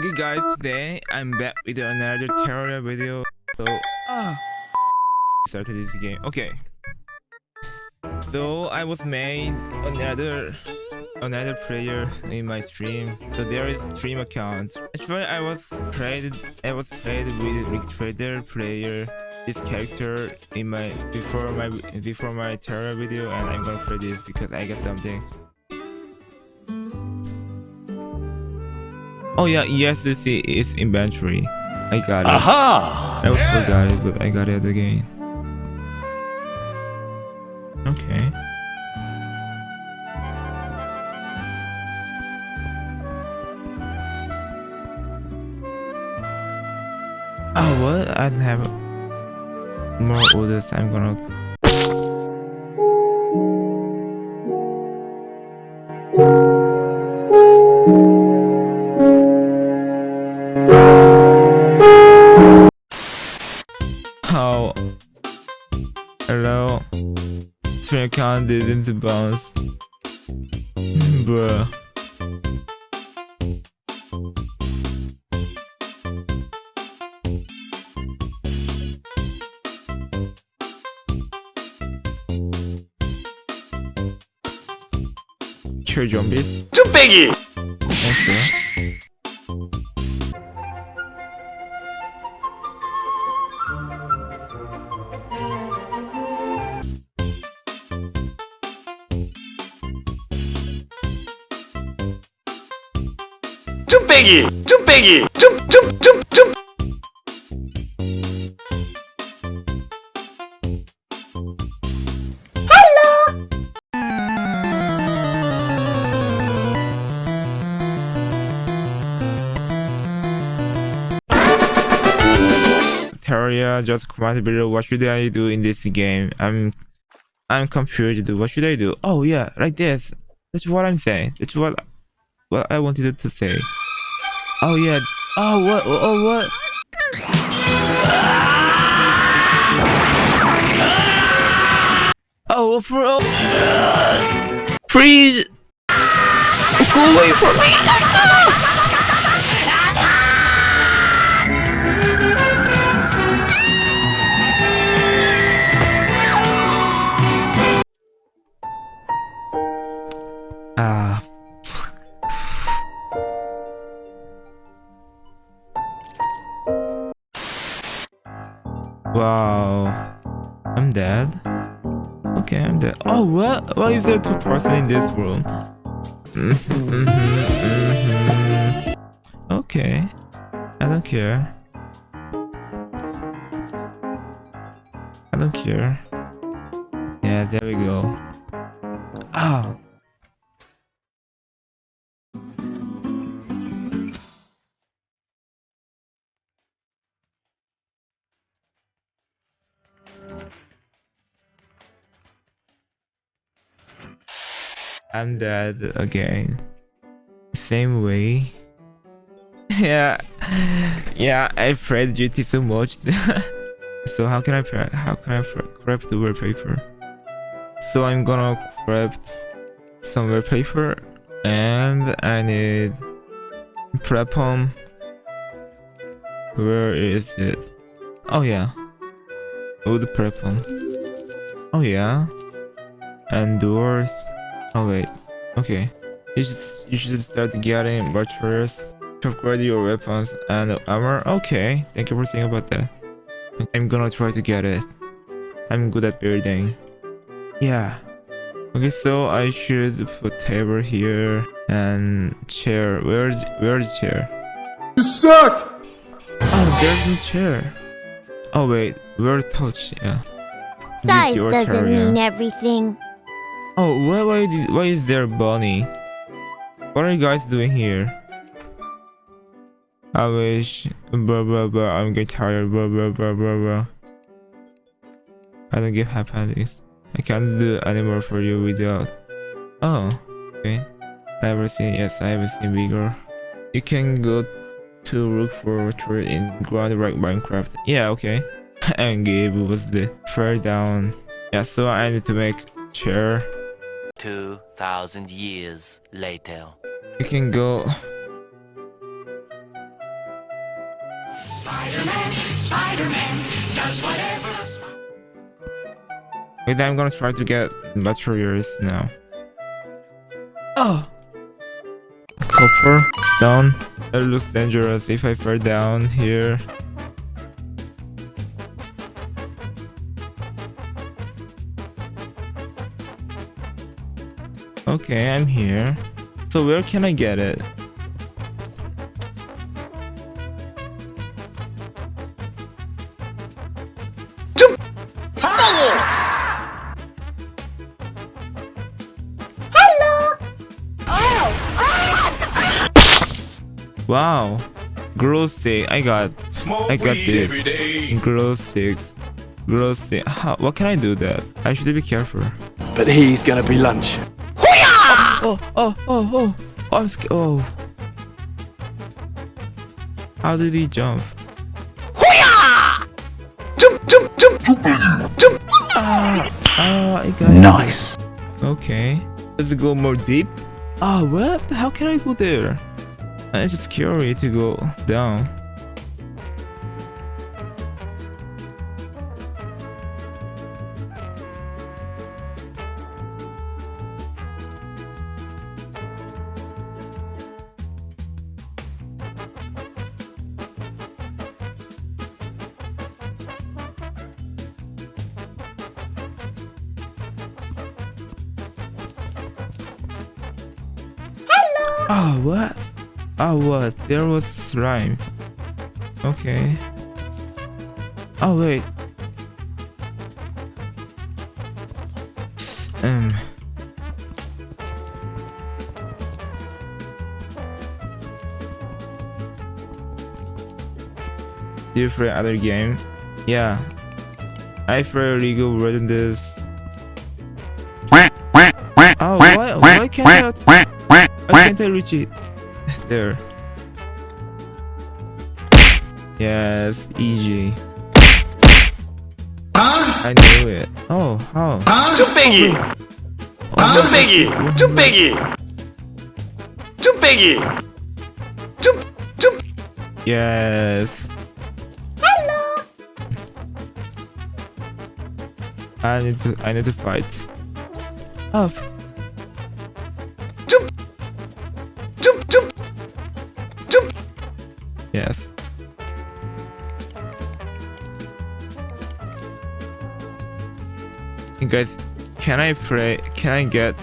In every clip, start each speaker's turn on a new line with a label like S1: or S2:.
S1: Okay guys, today I'm back with another Terraria video. So, ah, started this game. Okay. So I was made another another player in my stream. So there is stream account. Actually, I was played I was played with Rick Trader player this character in my before my before my Terraria video, and I'm gonna play this because I got something. Oh yeah, ESC is inventory. I got it.
S2: Aha!
S1: I was forgot it, but I got it again. Okay. Oh what? I don't have more orders. I'm gonna Oh. Hello. Stream account didn't bounce. Bruh. Kill zombies?
S2: 쭈빼기!
S1: Answer.
S2: 쭈빼기! 쭈빼기! 쭈쭈쭈쭈
S1: Terraria, just comment below what should I do in this game. I'm I'm confused. What should I do? Oh yeah, like this. That's what I'm saying. That's what what I wanted to say. Oh yeah. Oh what? Oh, oh what? Oh for oh. Freeze! Go away from me! Wow. I'm dead. Okay, I'm dead. Oh, what? Why is there two person in this room? Okay. I don't care. I don't care. Yeah, there we go. Ah. I'm dead again. Same way. yeah, yeah. I played GT so much. so how can I how can I craft the wallpaper? So I'm gonna craft some wallpaper, and I need prep home. Where is it? Oh yeah, wood prep home. Oh yeah, and doors. Oh wait. Okay. You should you should start getting materials to upgrade your weapons and armor. Okay. Thank you for saying about that. I'm gonna try to get it. I'm good at building. Yeah. Okay, so I should put table here and chair. Where's where's chair?
S2: You suck!
S1: Oh, there's no chair. Oh wait, where touch? Yeah.
S3: Size doesn't
S1: area.
S3: mean everything.
S1: Oh, why, why, is- why is there bunny? What are you guys doing here? I wish, blah blah blah, I'm getting tired, blah blah blah blah blah. I don't give appendix. I can't do anymore for you without. Oh, okay. I haven't seen, yes, I haven't seen bigger. You can go to look for a tree in ground like Minecraft. Yeah, okay. and Gabe was the third down. Yeah, so I need to make chair.
S4: 2,000 years later.
S1: You can go
S4: Spider-Man, Spider-Man does whatever a spider
S1: Wait, I'm gonna try to get materials now. Oh! Copper, stone. It looks dangerous if I fall down here. Okay, I'm here. So where can I get it? Oh, oh. Wow. Glow stick. I got I got this. Glow sticks. Glow stick. How, what can I do that? I should be careful.
S5: But he's gonna be lunch.
S1: Oh, oh, oh, oh. I'm sc- oh. How did he jump?
S2: Jump, jump, jump, jump.
S1: Ah, I got it.
S5: Nice.
S1: Okay. Let's go more deep. Ah, what? How can I go there? It's just scary to go down. Oh, what? Oh, what? There was slime. Okay. Oh, wait. Um. Different other game. Yeah. I play League of Legends. Oh, why, why can't I, can't I reach it? There. Yes, easy. I knew it. Oh, how?
S2: Too biggie. Too biggie. Too biggie. Too biggie. Too, too.
S1: Yes. Hello. I need to. I need to fight. Up. Yes. Guys, can I pray? Can I get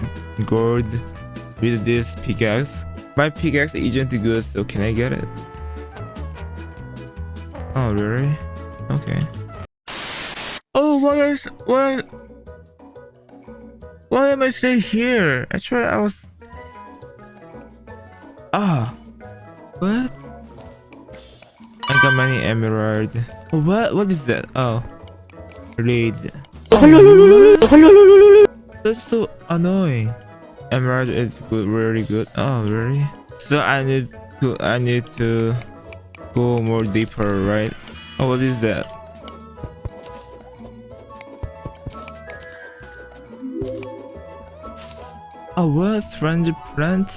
S1: gold with this pickaxe? My pickaxe isn't good, so can I get it? Oh really? Okay. Oh, why is why? Why am I staying here? Swear I was. Ah, what? I got many emerald. What? What is that? Oh, raid. That's so annoying. Emerald is good, really good. Oh, really? So I need to, I need to go more deeper, right? Oh, what is that? Oh, what? Strange plant?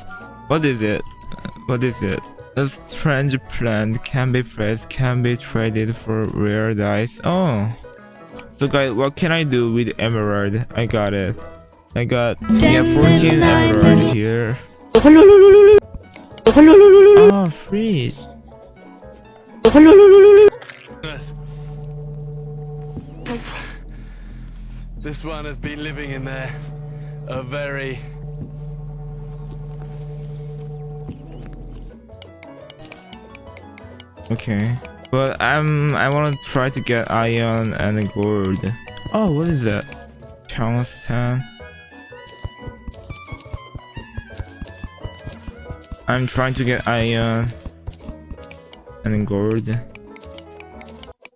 S1: What is it? What is it? A strange plant can be pressed, can be traded for rare dice. Oh. So guys, what can I do with emerald? I got it. I got yeah, 14 emerald here. Oh, freeze.
S5: This one has been living in there a very
S1: Okay. But I'm I want to try to get iron and gold. Oh, what is that? Tungsten. I'm trying to get iron and gold.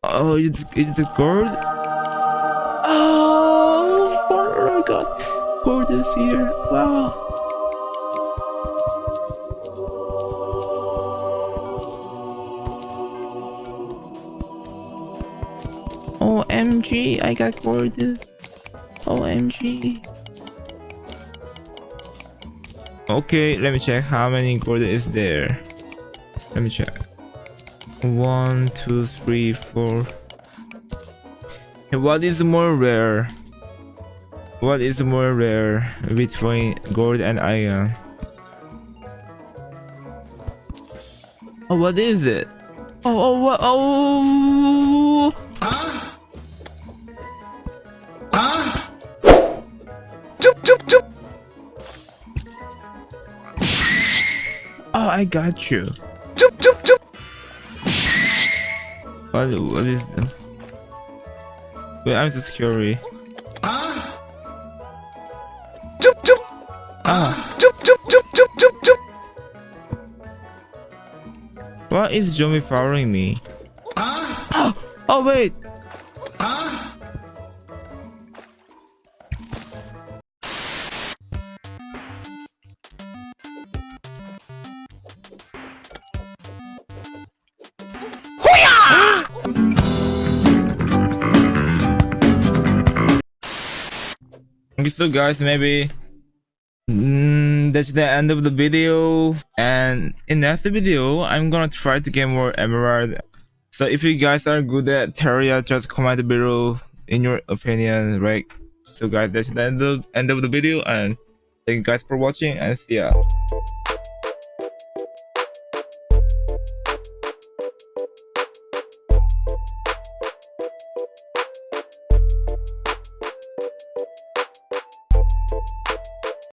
S1: Oh, it's it's the gold. Oh, my god, gold is here! Wow. OMG, I got gorgeous. OMG. Okay, let me check how many gold is there. Let me check. One, two, three, four. What is more rare? What is more rare between gold and iron? Oh, what is it? Oh, oh, what? Oh,
S2: Jump,
S1: I got you.
S2: Jump, jump, jump.
S1: What? What is? Wait, I'm just curious.
S2: Jump, jump.
S1: Ah,
S2: Jump, jump, jump, jump, jump, jump.
S1: what is Jomi following me? Oh, oh wait. Okay, so guys, maybe mm, that's the end of the video. And in next video, I'm gonna try to get more emerald. So if you guys are good at Terraria, just comment below in your opinion, right? So guys, that's the end of, end of the video, and thank you guys for watching, and see ya.